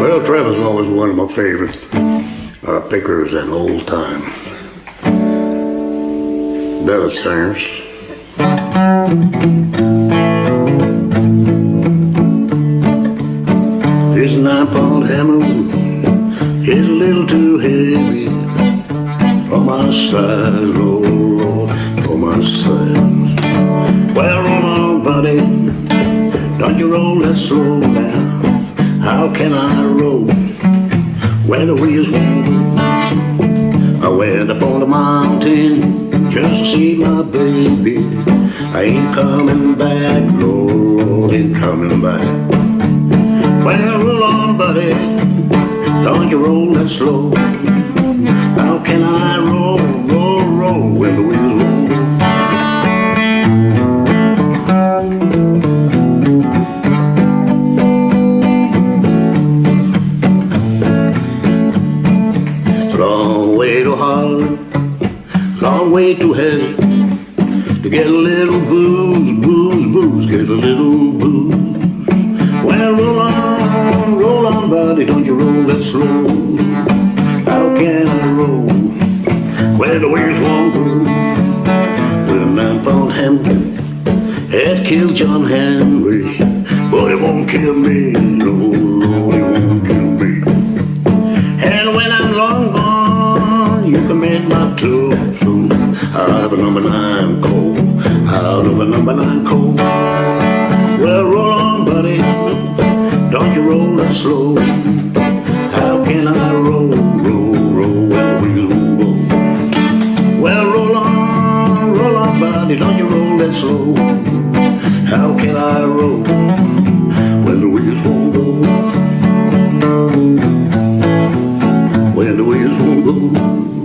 Well, Trevor's always one of my favorite uh, pickers and old time ballad singers. His nine pound hammer is a little too heavy for my size, oh Lord, for my size. Don't you roll that slow down. How can I roll when the wheels won't go? I went up on the mountain just to see my baby. I ain't coming back, Lord, Lord, ain't coming back. When Well, roll on, buddy, don't you roll that slow. How can I long way to heaven to get a little booze, booze, booze, get a little booze. Well, roll on, roll on, buddy, don't you roll that slow. How can I roll when the wheels won't go? Well, nine pound Hamilton had killed John Henry, but it won't kill me, no, Lord, you can make my tombstone out of a number nine coal, out of a number nine coal. Well, roll on, buddy, don't you roll that slow. How can I roll, roll, roll wheels won't go? Well, roll on, roll on, buddy, don't you roll that slow. How can I roll when the wheels won't go? when the wheels won't go.